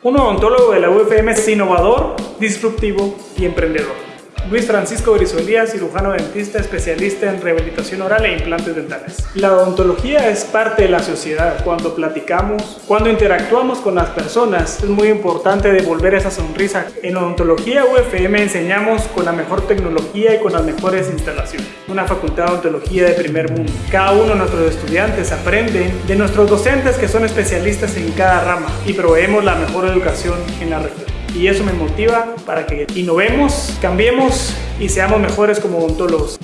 Un odontólogo de la UFM es innovador, disruptivo y emprendedor. Luis Francisco Brizuelía, cirujano dentista, especialista en rehabilitación oral e implantes dentales. La odontología es parte de la sociedad. Cuando platicamos, cuando interactuamos con las personas, es muy importante devolver esa sonrisa. En odontología UFM enseñamos con la mejor tecnología y con las mejores instalaciones. Una facultad de odontología de primer mundo. Cada uno de nuestros estudiantes aprenden de nuestros docentes que son especialistas en cada rama y proveemos la mejor educación en la región y eso me motiva para que innovemos, cambiemos y seamos mejores como odontólogos.